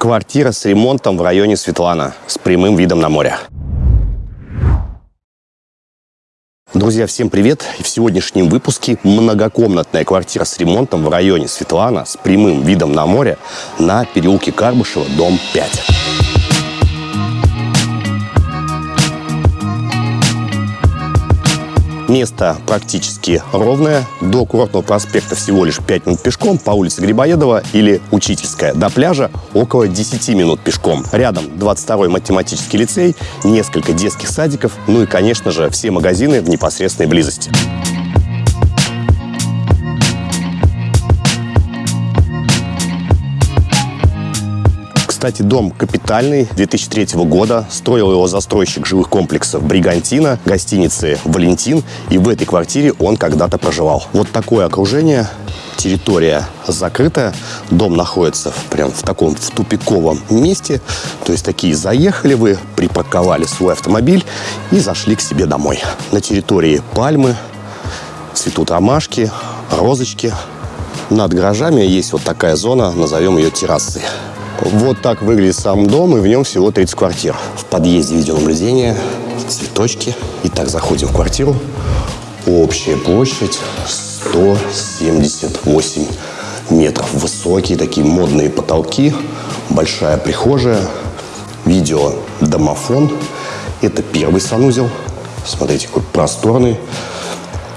Квартира с ремонтом в районе Светлана с прямым видом на море. Друзья, всем привет! В сегодняшнем выпуске многокомнатная квартира с ремонтом в районе Светлана с прямым видом на море на переулке Карбышева, дом 5. Место практически ровное. До Курортного проспекта всего лишь 5 минут пешком по улице Грибоедова или Учительская. До пляжа около 10 минут пешком. Рядом 22-й математический лицей, несколько детских садиков, ну и, конечно же, все магазины в непосредственной близости. Кстати, дом капитальный, 2003 года. Строил его застройщик жилых комплексов «Бригантина», гостиницы «Валентин». И в этой квартире он когда-то проживал. Вот такое окружение. Территория закрытая. Дом находится прям в таком в тупиковом месте. То есть такие заехали вы, припарковали свой автомобиль и зашли к себе домой. На территории пальмы, цветут ромашки, розочки. Над гаражами есть вот такая зона, назовем ее террасой. Вот так выглядит сам дом, и в нем всего 30 квартир. В подъезде видеонаблюдение, цветочки. Итак, заходим в квартиру. Общая площадь 178 метров. Высокие такие модные потолки, большая прихожая, видеодомофон. Это первый санузел. Смотрите, какой просторный.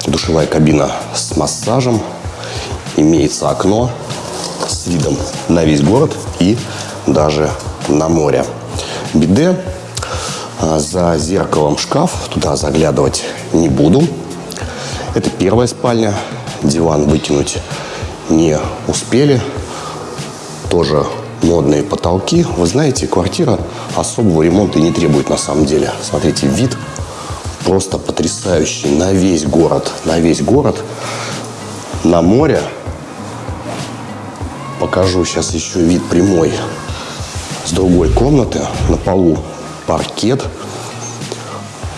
Душевая кабина с массажем. Имеется окно с видом на весь город и даже на море. Биде. А, за зеркалом шкаф. Туда заглядывать не буду. Это первая спальня. Диван выкинуть не успели. Тоже модные потолки. Вы знаете, квартира особого ремонта и не требует на самом деле. Смотрите, вид просто потрясающий на весь город. На весь город. На море покажу сейчас еще вид прямой с другой комнаты. На полу паркет.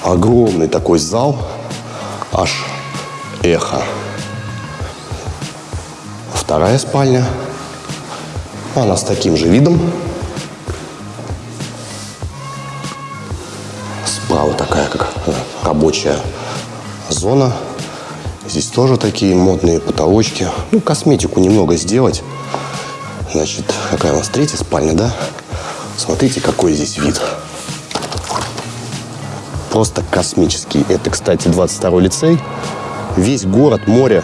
Огромный такой зал. Аж эхо. Вторая спальня. Она с таким же видом. Справа такая, как рабочая зона. Здесь тоже такие модные потолочки. Ну, косметику немного сделать. Значит, какая у нас третья спальня, да? Смотрите, какой здесь вид. Просто космический. Это, кстати, 22-й лицей. Весь город, море,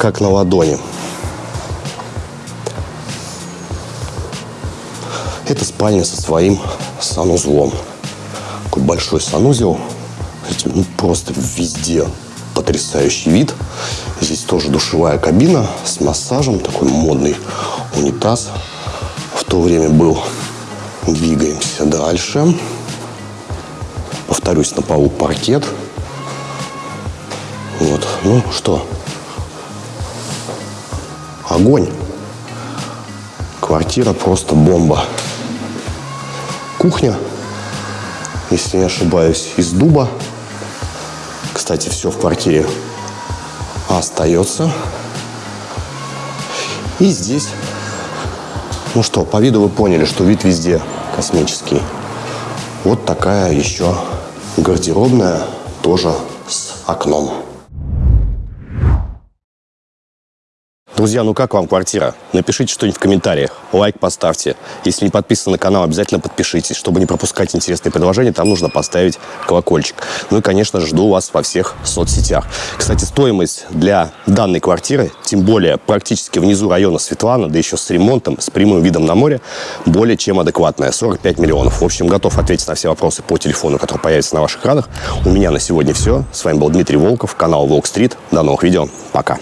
как на ладони. Это спальня со своим санузлом. Такой большой санузел. Ну, просто везде потрясающий вид. Здесь тоже душевая кабина с массажем, такой модный унитаз в то время был. Двигаемся дальше. Повторюсь, на полу паркет. Вот, ну что, огонь. Квартира просто бомба. Кухня, если не ошибаюсь, из дуба. Кстати, все в квартире остается. И здесь, ну что, по виду вы поняли, что вид везде космический. Вот такая еще гардеробная, тоже с окном. Друзья, ну как вам квартира? Напишите что-нибудь в комментариях, лайк поставьте. Если не подписаны на канал, обязательно подпишитесь. Чтобы не пропускать интересные предложения, там нужно поставить колокольчик. Ну и, конечно жду вас во всех соцсетях. Кстати, стоимость для данной квартиры, тем более практически внизу района Светлана, да еще с ремонтом, с прямым видом на море, более чем адекватная. 45 миллионов. В общем, готов ответить на все вопросы по телефону, который появится на ваших экранах. У меня на сегодня все. С вами был Дмитрий Волков, канал Волк Стрит. До новых видео. Пока.